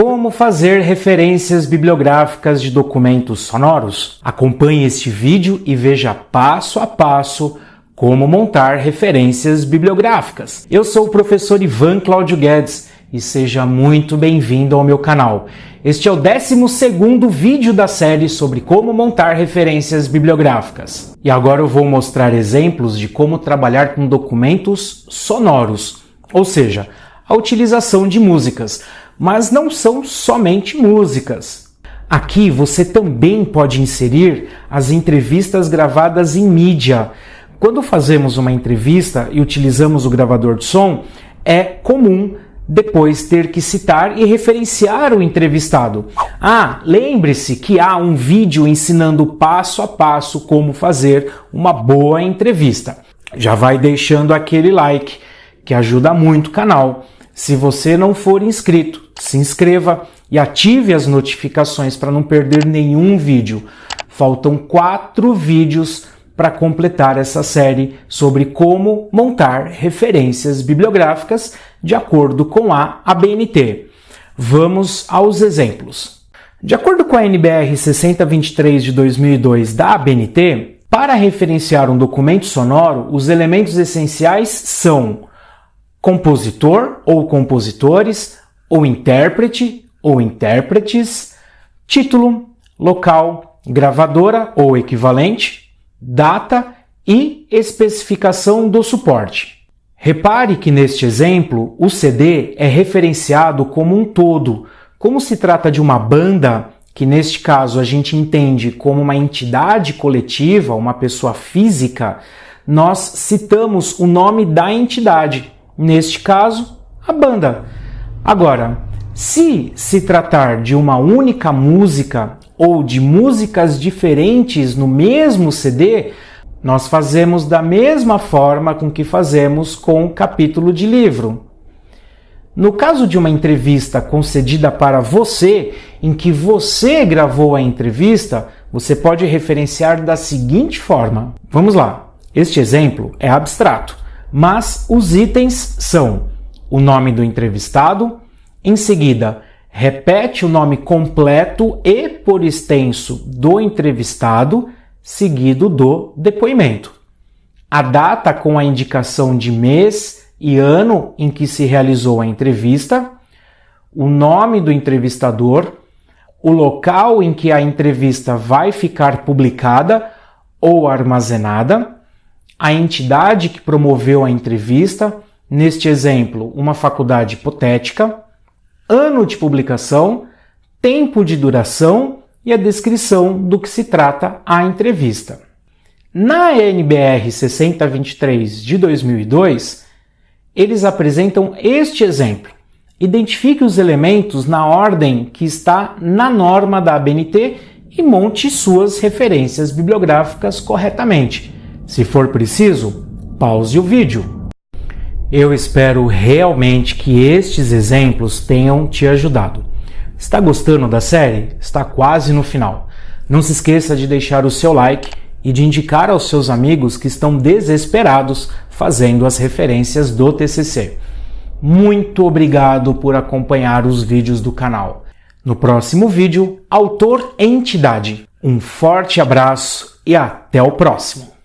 Como fazer referências bibliográficas de documentos sonoros? Acompanhe este vídeo e veja passo a passo como montar referências bibliográficas. Eu sou o professor Ivan Cláudio Guedes e seja muito bem-vindo ao meu canal. Este é o 12º vídeo da série sobre como montar referências bibliográficas. E agora eu vou mostrar exemplos de como trabalhar com documentos sonoros, ou seja, a utilização de músicas, mas não são somente músicas. Aqui você também pode inserir as entrevistas gravadas em mídia, quando fazemos uma entrevista e utilizamos o gravador de som, é comum depois ter que citar e referenciar o entrevistado. Ah, lembre-se que há um vídeo ensinando passo a passo como fazer uma boa entrevista. Já vai deixando aquele like, que ajuda muito o canal. Se você não for inscrito, se inscreva e ative as notificações para não perder nenhum vídeo. Faltam quatro vídeos para completar essa série sobre como montar referências bibliográficas de acordo com a ABNT. Vamos aos exemplos. De acordo com a NBR 6023 de 2002 da ABNT, para referenciar um documento sonoro, os elementos essenciais são compositor ou compositores, ou intérprete ou intérpretes, título, local, gravadora ou equivalente, data e especificação do suporte. Repare que neste exemplo o CD é referenciado como um todo. Como se trata de uma banda, que neste caso a gente entende como uma entidade coletiva, uma pessoa física, nós citamos o nome da entidade, neste caso, a banda. Agora, se se tratar de uma única música ou de músicas diferentes no mesmo CD, nós fazemos da mesma forma com que fazemos com o capítulo de livro. No caso de uma entrevista concedida para você, em que você gravou a entrevista, você pode referenciar da seguinte forma. Vamos lá. Este exemplo é abstrato, mas os itens são o nome do entrevistado, em seguida, repete o nome completo e por extenso do entrevistado, seguido do depoimento. A data com a indicação de mês e ano em que se realizou a entrevista, o nome do entrevistador, o local em que a entrevista vai ficar publicada ou armazenada, a entidade que promoveu a entrevista, neste exemplo, uma faculdade hipotética, ano de publicação, tempo de duração e a descrição do que se trata a entrevista. Na NBR 6023 de 2002, eles apresentam este exemplo. Identifique os elementos na ordem que está na norma da ABNT e monte suas referências bibliográficas corretamente. Se for preciso, pause o vídeo. Eu espero realmente que estes exemplos tenham te ajudado. Está gostando da série? Está quase no final. Não se esqueça de deixar o seu like e de indicar aos seus amigos que estão desesperados fazendo as referências do TCC. Muito obrigado por acompanhar os vídeos do canal. No próximo vídeo, autor entidade. Um forte abraço e até o próximo!